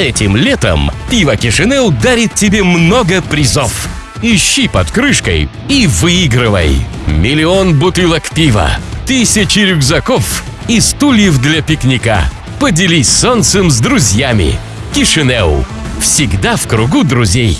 Этим летом пиво Кишинеу дарит тебе много призов. Ищи под крышкой и выигрывай. Миллион бутылок пива, тысячи рюкзаков и стульев для пикника. Поделись солнцем с друзьями. Кишинеу. Всегда в кругу друзей.